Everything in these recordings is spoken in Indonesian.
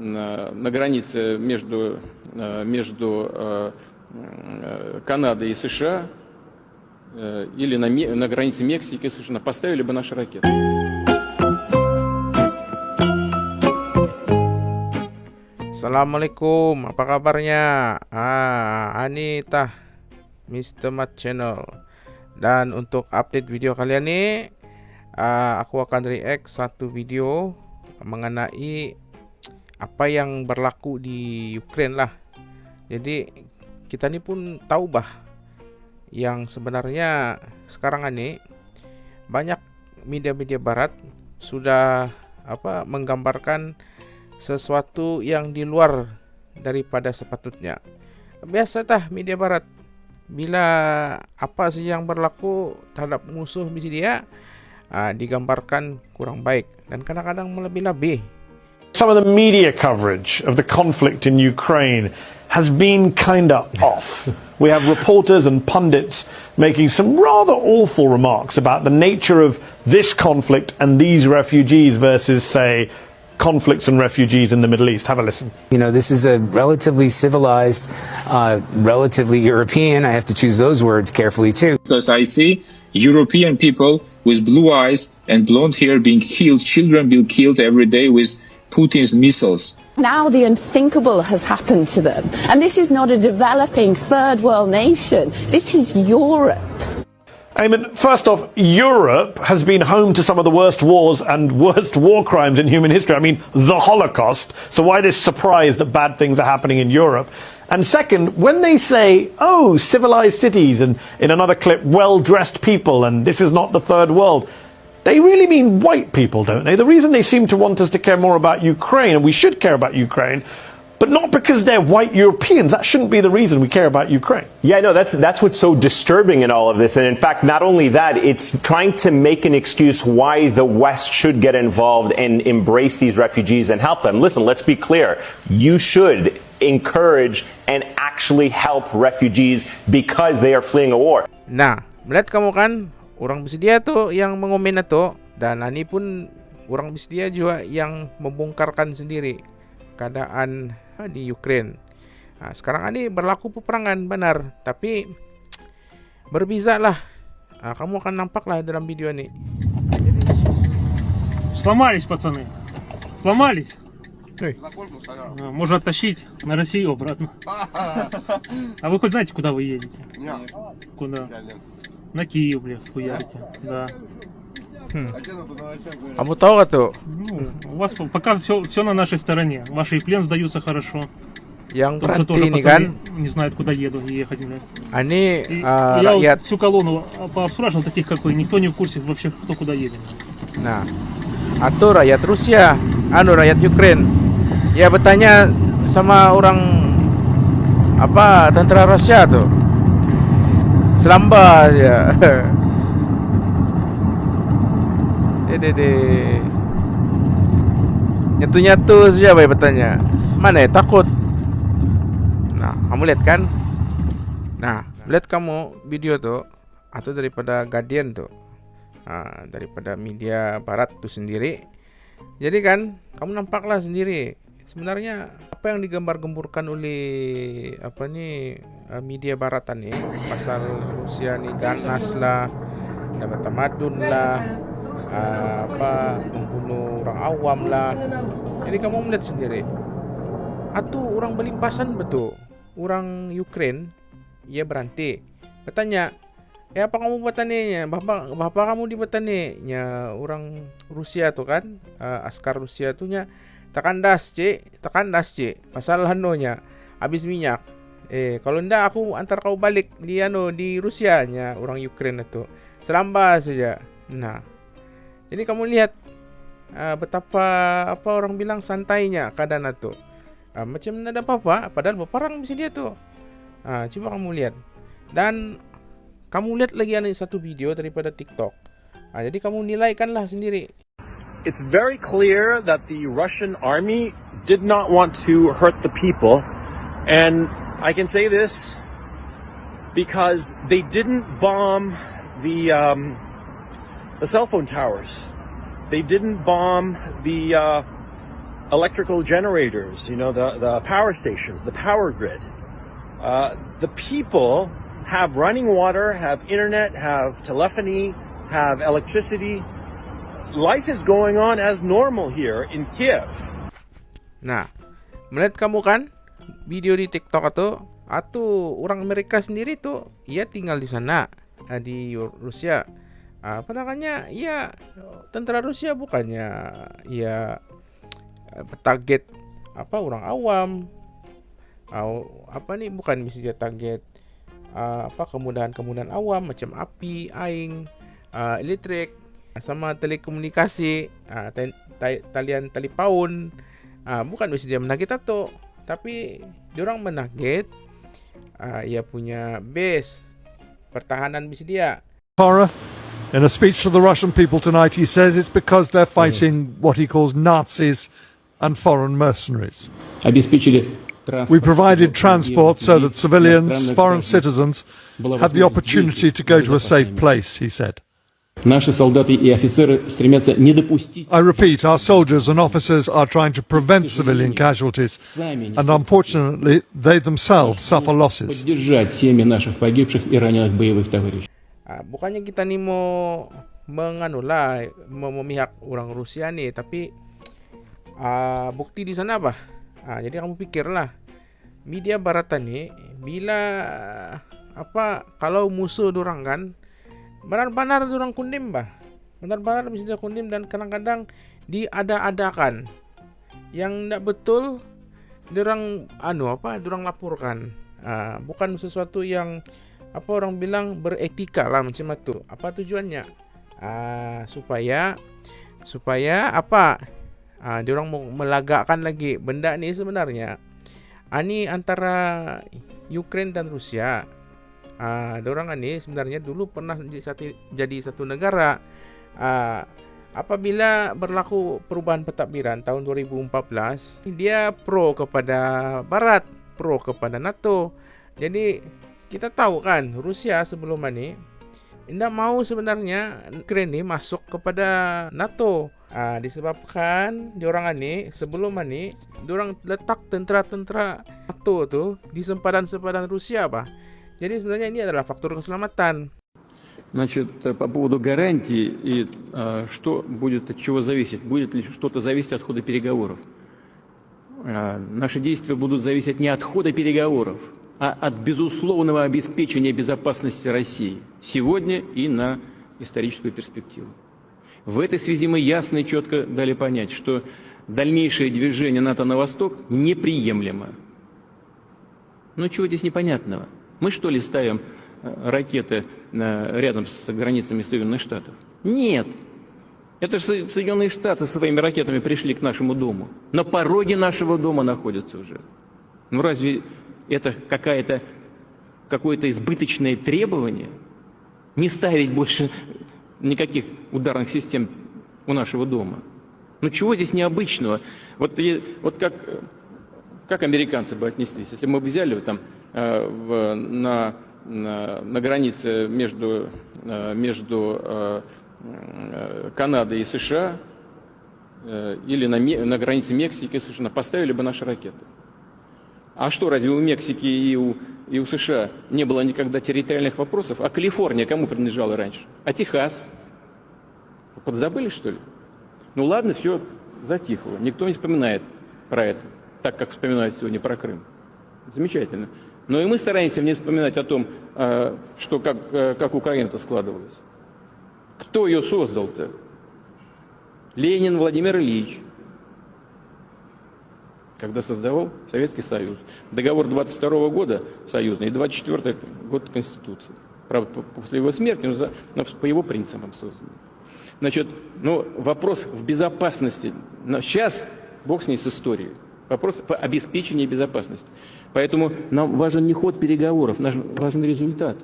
на границе между, между Канадой и США или на, на границе Мексики и США поставили бы наши ракеты. Assalamualaikum, apa kabarnya? Ah, Anita, Mr. Mat Channel. Dan untuk update video kalian nih, uh, aku akan react satu video mengenai apa yang berlaku di Ukraine lah. Jadi kita ini pun tahu bah yang sebenarnya sekarang ini banyak media-media barat sudah apa menggambarkan sesuatu yang di luar daripada sepatutnya. Biasa tah media barat bila apa sih yang berlaku terhadap musuh misi dia uh, digambarkan kurang baik dan kadang-kadang melebih-lebih. Some of the media coverage of the conflict in Ukraine has been kind of off. We have reporters and pundits making some rather awful remarks about the nature of this conflict and these refugees versus, say, conflicts and refugees in the Middle East. Have a listen. You know, this is a relatively civilized, uh, relatively European, I have to choose those words carefully too. Because I see European people with blue eyes and blonde hair being killed, children being killed every day with Putin's missiles. Now the unthinkable has happened to them. And this is not a developing third world nation. This is Europe. Eamon, first off, Europe has been home to some of the worst wars and worst war crimes in human history. I mean, the Holocaust. So why this surprise that bad things are happening in Europe? And second, when they say, oh, civilized cities, and in another clip, well-dressed people, and this is not the third world, they really mean white people, don't they? The reason they seem to want us to care more about Ukraine, and we should care about Ukraine, but not because they're white Europeans. That shouldn't be the reason we care about Ukraine. Yeah, no, that's that's what's so disturbing in all of this. And in fact, not only that, it's trying to make an excuse why the West should get involved and embrace these refugees and help them. Listen, let's be clear. You should encourage and actually help refugees because they are fleeing a war. Nah, melihat kamu kan orang bersedia tuh yang mengomen itu dan ini pun orang bersedia juga yang membongkarkan sendiri keadaan di Ukraine. Nah, sekarang ini berlaku peperangan benar, tapi berbeza lah. Nah, kamu akan nampak lah dalam video ini. Сломались, пацаны. Сломались. Ой. Можно оттащить на Россию обратно. А вы хоть знаете, куда вы едете? Куда? На Киев, блядь, хуярите. Да. Kamu tahu gak tuh? Ну, у вас пока все, все на нашей стороне. Ваши и плен сдаются хорошо. Yang тоже пацаны kan, не знают, куда едут и ехать. блядь. ini И uh, я вот всю колонну пообспрашивал, таких как вы, никто не в курсе вообще, кто куда едет. Nah, atau rakyat Rusia, anu rakyat Ukraine. Ya bertanya sama orang apa tentara Rusia tuh. Selamba aja. Dede. Nyatu-nyatu saja baik bertanya. Mana ya takut? Nah, kamu lihat kan? Nah, lihat kamu video tuh atau daripada Guardian tuh. Nah, daripada media barat tuh sendiri. Jadi kan, kamu nampaklah sendiri. Sebenarnya apa yang digambar-gemburkan oleh apa nih eh, media baratan nih pasal Rusia nih ganas lah, dapat tamadun lah, uh, apa membunuh orang awam lah. Jadi kamu melihat sendiri. Atau orang belimpasan betul. Orang Ukraine ia berhenti. Bertanya, "Eh apa kamu buat taninya? Bapak bapak kamu di nya orang Rusia tuh kan, uh, askar Rusia tuh nya tekandas, Cik. Tekandas, Cik. Pasal hanonya habis minyak. Eh, kalau ndak aku antar kau balik di ano di Rusia nya orang Ukraine itu. Selamba saja. Nah, jadi kamu lihat uh, betapa apa orang bilang santainya keadaan itu. Uh, macam tidak ada apa-apa, padahal berperang mesti dia tuh. Uh, coba kamu lihat. Dan kamu lihat lagi ada satu video daripada TikTok. Uh, jadi kamu nilaikanlah sendiri. It's very clear that the Russian army did not want to hurt the people. And I can say this because they didn't bomb the um, the cell phone towers. They didn't bomb the uh, electrical generators, you know, the, the power stations, the power grid. Uh, the people have running water, have internet, have telephony, have electricity. Life is going on as normal here in Kiev. Nah, melihat kamu kan video di TikTok atau atau orang Amerika sendiri tuh ia tinggal di sana eh, di Rusia. Apa namanya? Ya tentara Rusia bukannya ya target apa orang awam. Apa nih bukan misalnya target uh, apa kemudahan-kemudahan awam macam api, aing, uh, elektrik sama telekomunikasi, talian tali paun. Bukan dia menagih tato, tapi orang menagih uh, ia punya base pertahanan bisa dia. Horror. In a speech to the Russian people tonight, he says it's because they're fighting what he calls Nazis and foreign mercenaries. We provided transport so that civilians, foreign citizens, had the opportunity to go to a safe place, he said. Наши солдаты и офицеры стремятся не допустить... I repeat, our soldiers and officers are trying to prevent civilian casualties, and unfortunately, they themselves suffer losses. Поддержать семьи наших погибших и раненых боевых товарищей. Bukannya kita nih mau menganulah memihak orang Rusia nih, tapi uh, bukti di sana apa? Uh, jadi kamu pikirlah, media Baratan nih bila apa kalau musuh orang kan benar-benar orang kundim bah benar-benar bisa kundim dan kadang-kadang diada-adakan. Yang tidak betul orang anu apa orang laporkan. Uh, bukan sesuatu yang apa orang bilang beretika lah macam itu. Apa tujuannya? Uh, supaya supaya apa? Uh, orang mau melagakkan lagi benda ini sebenarnya. Ini antara Ukraine dan Rusia uh, orang ini sebenarnya dulu pernah jadi satu, jadi satu negara uh, apabila berlaku perubahan pentadbiran tahun 2014 dia pro kepada barat pro kepada NATO jadi kita tahu kan Rusia sebelum ini tidak mau sebenarnya Ukraine masuk kepada NATO Ah, disebabkan di orang ini sebelum ini orang letak tentara-tentara NATO tuh di sempadan-sempadan Rusia, apa? Jadi sebenarnya ini adalah faktor keselamatan. Значит, по поводу гарантий и э, что будет от чего зависеть? Будет ли что-то зависеть от хода переговоров? Э, наши действия будут зависеть не от хода переговоров, а от безусловного обеспечения безопасности России сегодня и на историческую перспективу. В этой связи мы ясно и четко дали понять, что дальнейшее движение НАТО на восток неприемлемо. Ну чего здесь непонятного? Мы что ли ставим э, ракеты э, рядом с границами Соединенных Штатов? Нет. Это же Соединенные Штаты своими ракетами пришли к нашему дому. На пороге нашего дома находятся уже. Ну разве это какая-то какое-то избыточное требование? Не ставить больше никаких ударных систем у нашего дома. Ну чего здесь необычного? Вот, вот как, как американцы бы отнеслись, если мы взяли там в, на, на, на границе между, э, между э, Канадой и США или на, на границе Мексики и США, поставили бы наши ракеты. А что, разве у Мексики и у, и у США не было никогда территориальных вопросов? А Калифорния кому принадлежала раньше? А Техас? Подзабыли, что ли? Ну ладно, все затихло. Никто не вспоминает про это, так как вспоминают сегодня про Крым. Замечательно. Но и мы стараемся не вспоминать о том, а, что как, э, как Украина-то складывалась. Кто ее создал-то? Ленин Владимир Ильич, когда создавал Советский Союз. Договор 22 года союзный и 24 год Конституции. Правда, после его смерти, но, за, но по его принципам создан. Значит, ну, вопрос в безопасности. Сейчас, бог с ней с историей, вопрос в обеспечении безопасности. Поэтому нам важен не ход переговоров, нам важен результат.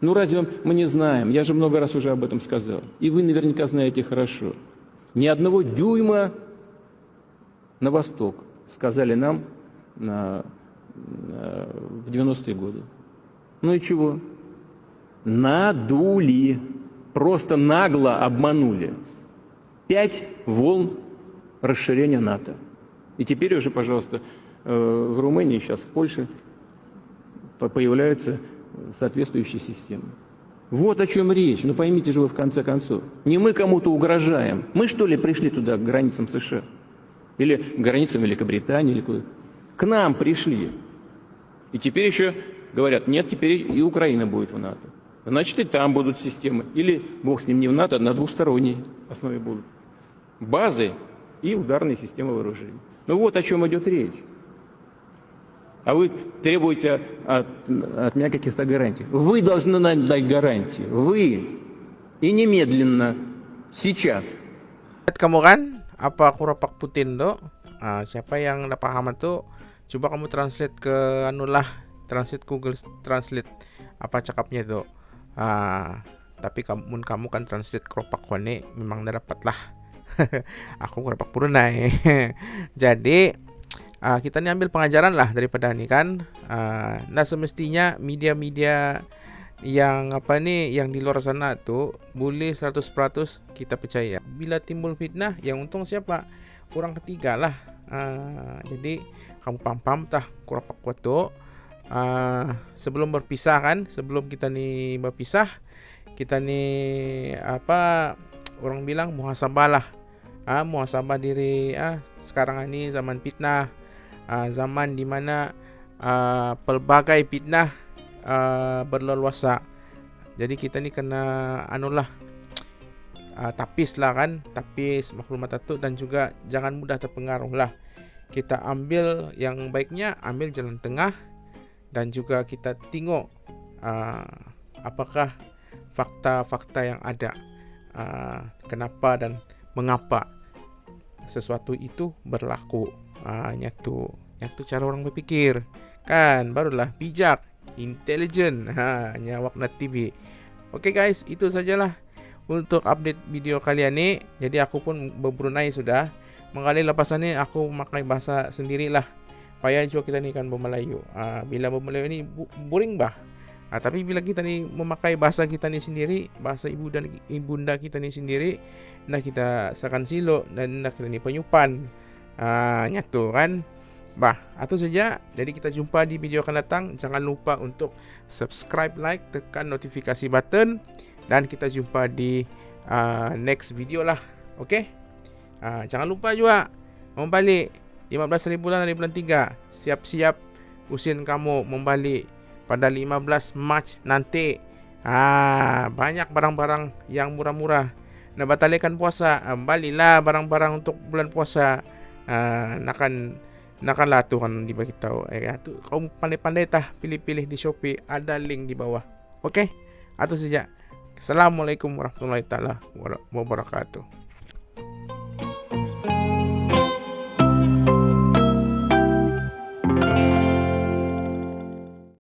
Ну разве мы не знаем? Я же много раз уже об этом сказал. И вы наверняка знаете хорошо. Ни одного дюйма на восток, сказали нам на, на, в 90-е годы. Ну и чего? Надули. Просто нагло обманули. Пять волн расширения НАТО. И теперь уже, пожалуйста, в Румынии, сейчас в Польше появляются соответствующие системы. Вот о чем речь. Ну поймите же вы в конце концов. Не мы кому-то угрожаем. Мы что ли пришли туда, к границам США? Или к границам Великобритании? Или куда? К нам пришли. И теперь еще говорят, нет, теперь и Украина будет в НАТО. Значит, и там будут системы. Или, бог с ним, не в НАТО, а на двухсторонней основе будут. Базы и ударные системы вооружений. Ну вот о чем идет речь. А вы требуете от, от меня каких-то гарантий. Вы должны нам дать гарантии. Вы. И немедленно. Сейчас. Kamu kan apa kurapak Putin do? Ah, siapa yang udah paham itu coba kamu translate ke anulah translate Google Translate apa cakapnya itu. Ah, tapi kamu kamu kan translate keropak kone memang dapat lah. Aku keropak Brunei. Jadi uh, kita ini ambil pengajaran lah daripada ini kan. Uh, nah semestinya media-media yang apa nih yang di luar sana tuh boleh 100% kita percaya. Bila timbul fitnah yang untung siapa? Orang ketiga lah. Uh, jadi kamu pam-pam tah kurang kuat tuh uh, sebelum berpisah kan sebelum kita nih berpisah kita nih apa orang bilang muhasabah lah ah muhasabah diri ah sekarang ini zaman fitnah uh, zaman di mana uh, pelbagai fitnah uh, berleluasa. Jadi kita ni kena anulah uh, tapis lah kan, tapis maklumat itu dan juga jangan mudah terpengaruh lah. Kita ambil yang baiknya, ambil jalan tengah dan juga kita tengok uh, apakah fakta-fakta yang ada, uh, kenapa dan mengapa sesuatu itu berlaku. Ah, nyatu. Nyatu cara orang berpikir. Kan, barulah bijak, intelligent. Ha, nyawak na TV. Oke okay guys, itu sajalah untuk update video kali ini. Jadi aku pun berbrunei sudah. Lepas ini aku memakai bahasa sendirilah. Payah juga kita ni kan bermelayu. Ah, bila bermelayu ini boring bah. Ah, tapi bila kita ni memakai bahasa kita ni sendiri, bahasa ibu dan ibunda kita ni sendiri, nah kita seakan silo dan nak kita ni penyupan uh, nyatu kan Bah, atau saja. Jadi kita jumpa di video akan datang. Jangan lupa untuk subscribe, like, tekan notifikasi button dan kita jumpa di uh, next video lah. Oke? Okay? Uh, jangan lupa juga membalik 15 ribu bulan dari bulan 3. Siap-siap usin kamu membalik pada 15 Mac nanti. Ah, banyak barang-barang yang murah-murah. Nah, batalkan puasa. Baliklah barang-barang untuk bulan puasa. uh, nakan nakan latu kan di bagi tahu eh tu kau pandai-pandai tah pilih-pilih di Shopee ada link di bawah oke atau saja Assalamualaikum warahmatullahi taala wabarakatuh